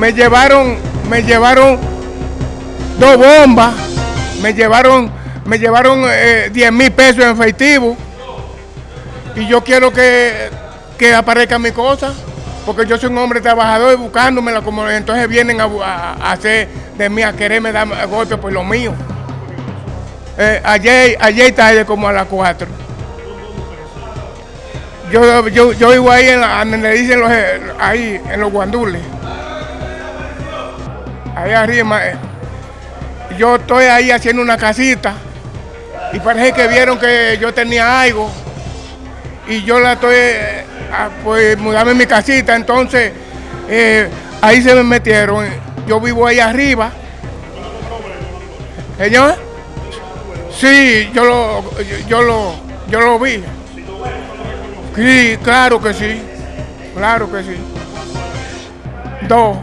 me llevaron, me llevaron dos bombas, me llevaron, me llevaron eh, 10 mil pesos en efectivo y yo quiero que, que aparezca mi cosa, porque yo soy un hombre trabajador y buscándomela, como entonces vienen a, hacer de mí, a quererme dar golpes por lo mío. Eh, ayer, ayer tarde como a las 4. Yo, yo, yo vivo ahí, en la, dicen eh, ahí, en los guandules. Ahí arriba. eh. Yo estoy ahí haciendo una casita y parece que vieron que yo tenía algo y yo la estoy, eh, pues, mudarme en mi casita, entonces eh, ahí se me metieron. Yo vivo ahí arriba. Señor, sí, yo lo, yo lo, yo lo vi. Sí, claro que sí, claro que sí. Dos.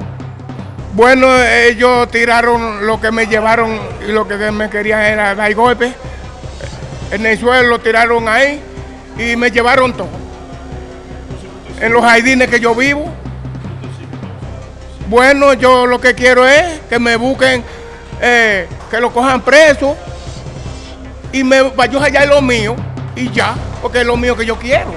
Bueno, ellos tiraron lo que me llevaron y lo que me querían era dar golpes. En el suelo lo tiraron ahí y me llevaron todo. En los jardines que yo vivo. Bueno, yo lo que quiero es que me busquen, eh, que lo cojan preso y me, yo hallar lo mío y ya, porque es lo mío que yo quiero.